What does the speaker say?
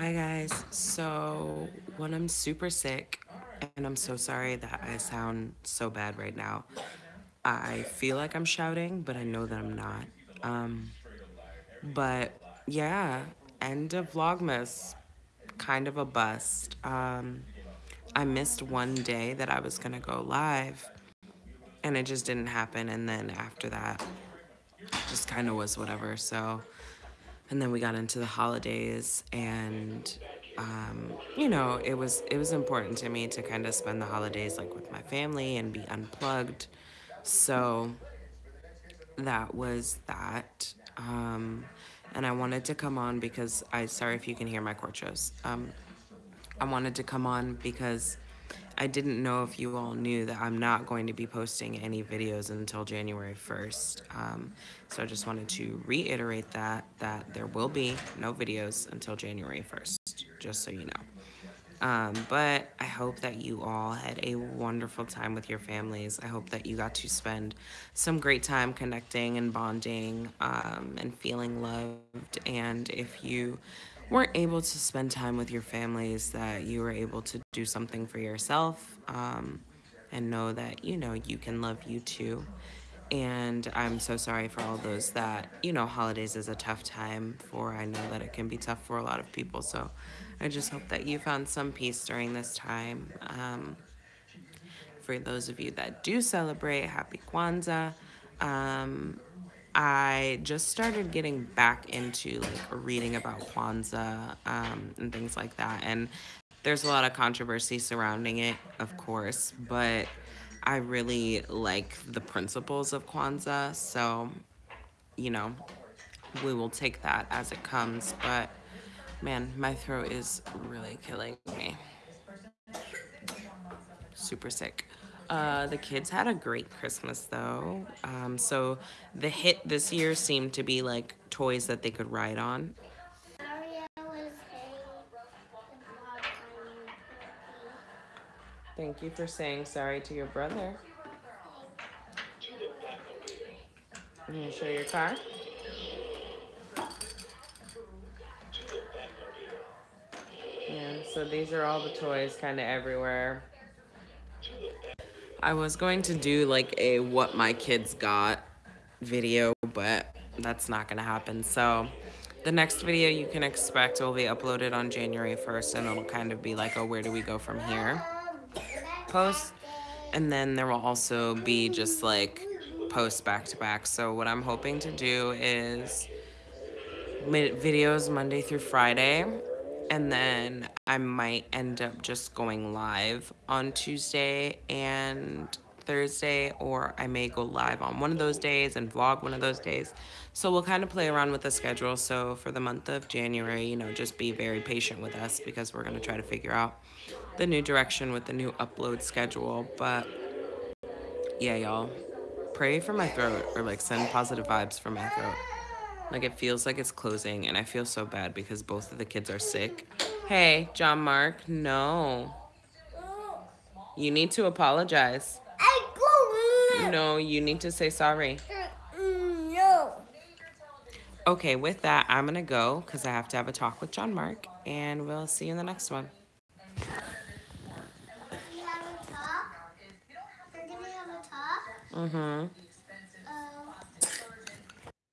Hi guys. So when I'm super sick, and I'm so sorry that I sound so bad right now. I feel like I'm shouting, but I know that I'm not. Um, but yeah, end of Vlogmas, kind of a bust. Um, I missed one day that I was gonna go live, and it just didn't happen. And then after that, just kind of was whatever. So and then we got into the holidays and um, you know it was it was important to me to kind of spend the holidays like with my family and be unplugged. So that was that. Um, and i wanted to come on because i sorry if you can hear my courtros um, i wanted to come on because I didn't know if you all knew that I'm not going to be posting any videos until January 1st. Um, so I just wanted to reiterate that, that there will be no videos until January 1st, just so you know. Um, but I hope that you all had a wonderful time with your families. I hope that you got to spend some great time connecting and bonding um, and feeling loved. And if you weren't able to spend time with your families, that you were able to do something for yourself um, and know that, you know, you can love you too. And I'm so sorry for all those that, you know, holidays is a tough time for. I know that it can be tough for a lot of people. So I just hope that you found some peace during this time. Um, for those of you that do celebrate, happy Kwanzaa. Um, I just started getting back into like reading about Kwanzaa um, and things like that. And there's a lot of controversy surrounding it, of course, but I really like the principles of Kwanzaa. So, you know, we will take that as it comes. But man, my throat is really killing me. Super sick. Uh, the kids had a great Christmas though. Um, so the hit this year seemed to be like toys that they could ride on. Thank you for saying sorry to your brother. I'm gonna show your car. Yeah, so these are all the toys kind of everywhere. I was going to do like a what my kids got video, but that's not gonna happen. So the next video you can expect will be uploaded on January 1st and it'll kind of be like, oh, where do we go from here? Post. And then there will also be just like posts back to back. So what I'm hoping to do is videos Monday through Friday and then I might end up just going live on Tuesday and Thursday, or I may go live on one of those days and vlog one of those days. So we'll kind of play around with the schedule. So for the month of January, you know, just be very patient with us because we're going to try to figure out the new direction with the new upload schedule. But yeah, y'all, pray for my throat or like send positive vibes for my throat. Like it feels like it's closing and I feel so bad because both of the kids are sick. Hey, John Mark, no. You need to apologize. No, you need to say sorry. No. Okay, with that, I'm going to go because I have to have a talk with John Mark and we'll see you in the next one. Mm-hmm.